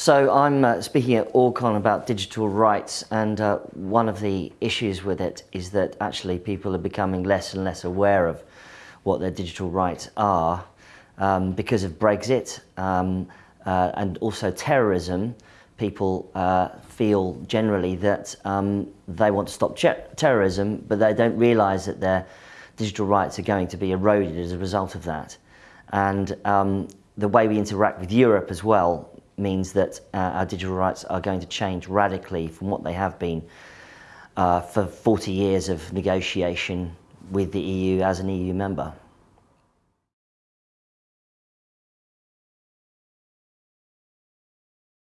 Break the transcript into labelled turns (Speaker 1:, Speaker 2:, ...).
Speaker 1: So I'm uh, speaking at ORGCon about digital rights and uh, one of the issues with it is that actually people are becoming less and less aware of what their digital rights are um, because of Brexit um, uh, and also terrorism. People uh, feel generally that um, they want to stop terrorism but they don't realise that their digital rights are going to be eroded as a result of that. And um, the way we interact with Europe as well means that uh, our digital rights are going to change radically from what they have been uh, for 40 years of negotiation with the EU as an EU member.